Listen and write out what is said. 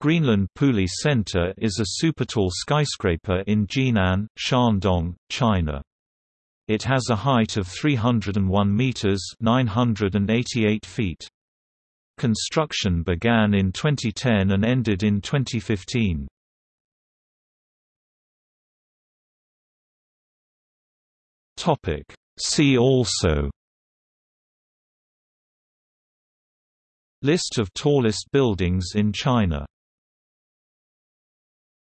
Greenland Puli Center is a supertall skyscraper in Jinan, Shandong, China. It has a height of 301 meters (988 feet). Construction began in 2010 and ended in 2015. Topic: See also List of tallest buildings in China